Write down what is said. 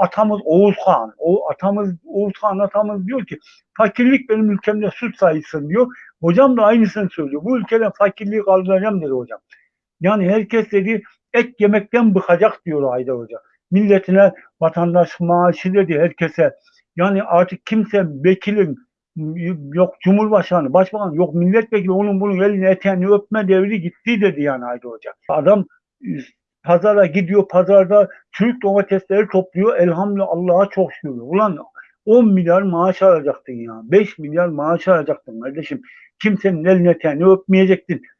atamız Oğuz. O atamız Oğuz atamız diyor ki fakirlik benim ülkemde suç sayılsın diyor. Hocam da aynısını söylüyor. Bu ülkeden fakirliği kaldıracağım dedi hocam. Yani herkes dedi et yemekten bıkacak diyor Haydar Hoca. Milletine vatandaş maaşı dedi herkese. Yani artık kimse vekilin yok Cumhurbaşkanı, Başbakan, yok milletvekili onun bunun elini eteğini öpme devri gitti dedi yani Haydar Hoca. Adam pazara gidiyor, pazarda çürük domatesleri topluyor. Elhamdülillah Allah'a çok şükür. Ulan 10 milyar maaş alacaktın ya. 5 milyar maaş alacaktın kardeşim. Kimsenin elini eteğini öpmeyecektin.